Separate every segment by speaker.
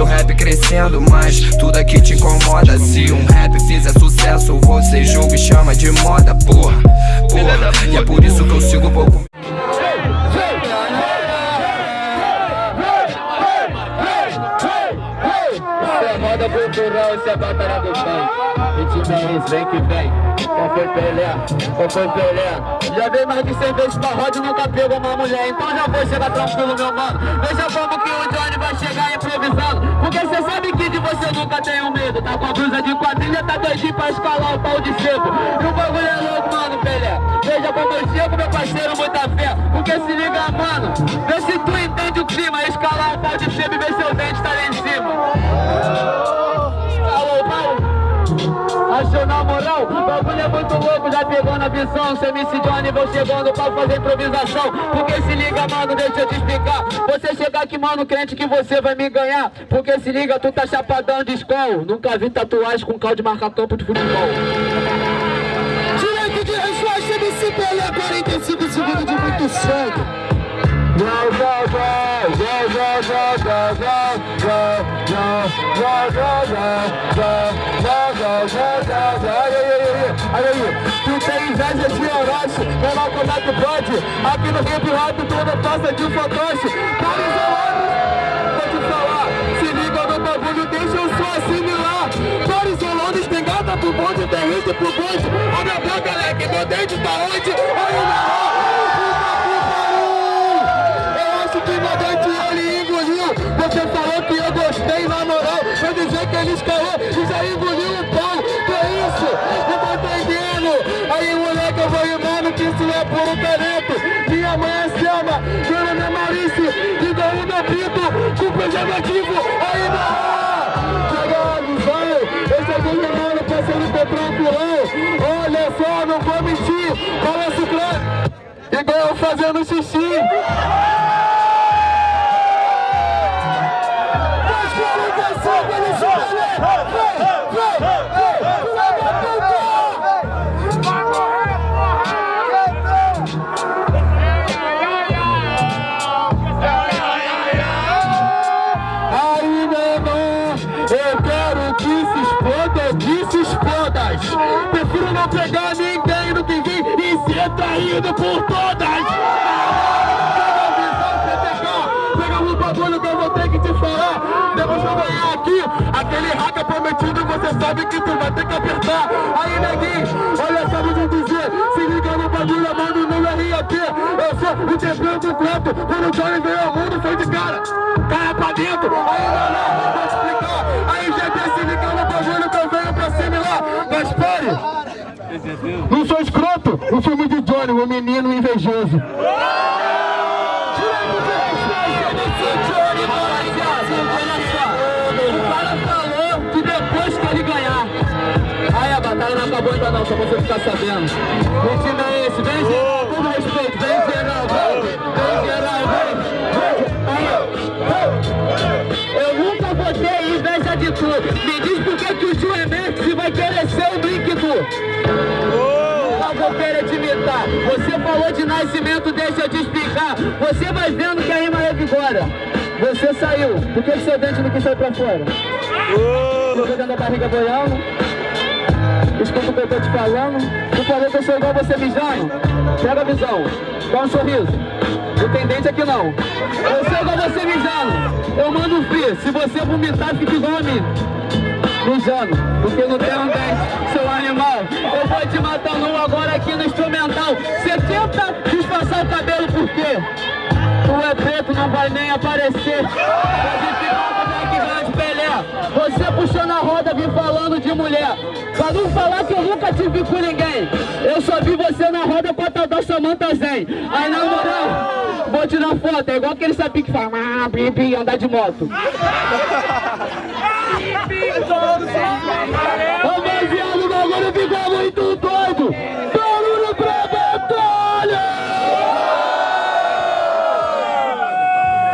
Speaker 1: meu rap crescendo Mas tudo aqui te incomoda Se um rap fizer sucesso Você julga e chama de moda, porra, porra E é por isso que eu sigo pouco
Speaker 2: moda cultural, isso é batalha do bem. E time é esse, vem que vem. Qual foi Pelé? Qual foi Pelé? Já veio mais de 100 vezes pra roda e nunca pegou uma mulher. Então já vou chegar tranquilo, meu mano. Veja como que o Johnny vai chegar improvisando. Porque cê sabe que de você nunca um medo. Tá com a blusa de quadrilha, tá doidinho pra escalar o pau de sebo. E o bagulho é louco, mano, Pelé. Veja eu chego, meu parceiro, muita fé. Porque se liga, mano. Pegou na visão Seu MC Johnny vou chegando pra fazer improvisação Porque se liga, mano, deixa eu te explicar Você chegar aqui, mano, crente que você vai me ganhar Porque se liga, tu tá chapadão de escola Nunca vi tatuagem com caldo de marcar campo de futebol
Speaker 3: Direito de resposta, MC Pelé 45 segundos de muito sangue
Speaker 2: Tu tem inveja de Orochi, como é que pode? Aqui no hip hop tudo passa de fantoche. Cara isolado, vou te falar Se liga no bagulho, deixa eu só assimilar. Cara isolado, espingarda pro bonde, tem pro bonde. A minha boca, leque, meu dente tá onde? Aí na Você falou que eu gostei na moral. Vou dizer que ele escalou e já engoliu com preservativo Aí não Chega a visão Eu cheguei rimando, parceiro, tô tranquilão Olha só, não vou mentir. Balanço claro Igual eu fazendo xixi não pegar ninguém no que vim e ser traído por todas. Pega o bagulho que eu vou ter que te falar. Depois que eu ganhar aqui, aquele hacker prometido, você sabe que tu vai ter que apertar. Aí, neguinho, olha só, vou dizer. Se liga no bagulho, mano, no RAP. Eu sou o campeão canto. Quando o Johnny veio ao mundo, foi de cara. Cara pra dentro. Aí, não, não, vou Não sou escroto, o filme de Johnny, o menino invejoso. O batalha não acabou ainda não, só você ficar sabendo. Que time é esse? Vem geral, imitar. Você falou de nascimento, deixa eu te explicar. Você vai vendo que a rima revigora. Você saiu. Por que seu dente não quis sair pra fora? Você dentro da barriga boiando? Escuta o que eu tô te falando. Não falei que eu sou igual você mijando? Pega a visão. Dá um sorriso. O tendente aqui não. Eu sou igual você mijando. Eu mando free. Se você vomitar, fica igual a mim. Mijando. Porque não tem um dente, seu animal. Eu vou te matar um agora aqui no instrumental. Você tenta disfarçar o cabelo por quê? Tu é preto, não vai nem aparecer. Você puxando a roda, vim falando de mulher. Pra não falar que eu nunca te vi com ninguém. Eu só vi você na roda com a tal da Samanta Zen. Aí na moral, vou tirar foto. É igual aquele sapi que fala, ah, andar de moto. O bagulho ficou muito doido. Barulho pra batalha!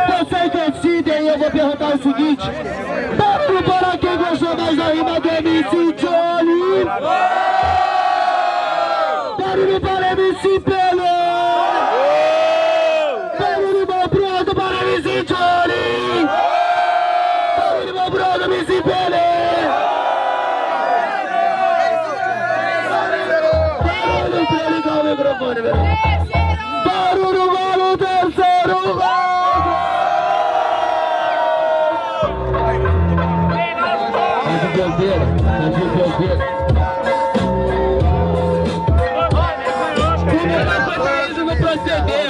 Speaker 2: Vocês decidem eu vou perguntar o seguinte. Barulho para quem gostou mais da rima do MC Johnny. Barulho para MC Pelo.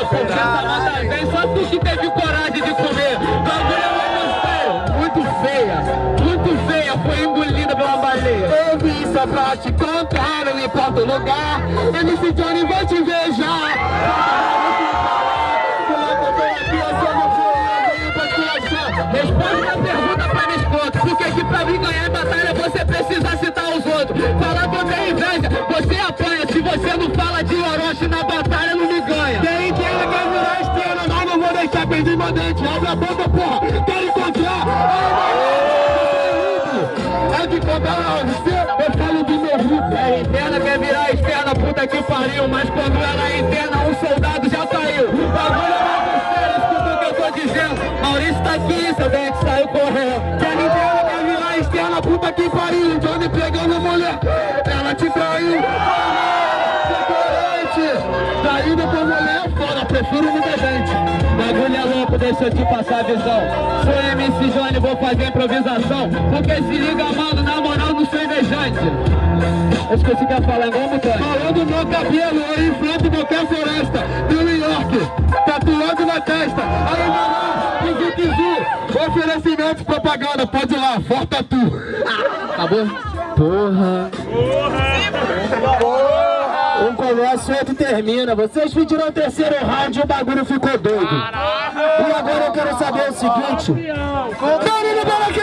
Speaker 2: Porque essa mata vem só tu que teve
Speaker 3: não importa o lugar. MC Johnny vai te já.
Speaker 2: Responde a pergunta pra minha esposa, por que que pra mim ganhar a batalha você precisa citar os outros? Falar que eu tenho inveja, você apanha, se você não fala de Orochi na batalha não me ganha.
Speaker 3: Quem quer quer virar estrela, mas não vou deixar perder mandante. Abre a boca, porra, quero encontrar. É de contar você, eu falo do meu grupo.
Speaker 2: É interna, quer virar externa, puta que pariu, mas quando ela é interna, um soldado já caiu. Bagulho é sério, escuta o que eu tô dizendo. Maurício tá aqui, seu dente saiu correndo.
Speaker 3: Quer interna, quer virar externa, puta que pariu.
Speaker 2: Deixa eu te passar a visão. Sou MC Johnny, vou fazer improvisação. Porque se liga, mano, na moral, não sou invejante. Eu esqueci que ia falar igual mutante.
Speaker 3: Falando no cabelo, eu enfrento qualquer floresta New York, tatuado na testa Aí meu nome, Kizu Oferecimento, propaganda, pode ir lá, Forta Tu
Speaker 2: Acabou?
Speaker 3: Porra Um começa, o outro termina. Vocês pediram o terceiro round e o bagulho ficou doido. E agora eu quero saber o seguinte. Barulho para